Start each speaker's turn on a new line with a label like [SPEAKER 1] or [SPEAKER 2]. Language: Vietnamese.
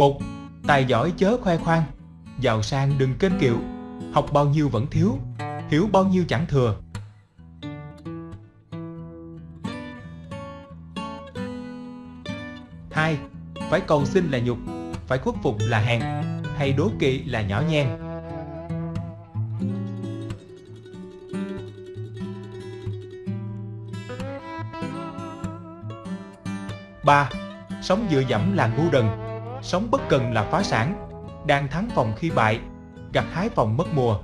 [SPEAKER 1] một, Tài giỏi chớ khoe khoang. Giàu sang đừng kênh kiệu. Học bao nhiêu vẫn thiếu, Hiểu bao nhiêu chẳng thừa. Hai, Phải cầu xin là nhục, Phải khuất phục là hèn, Hay đố kỵ là nhỏ nhen. 3. Sống dựa dẫm là ngu đần. Sống bất cần là phá sản. Đang thắng phòng khi bại, Gặt hái phòng mất mùa.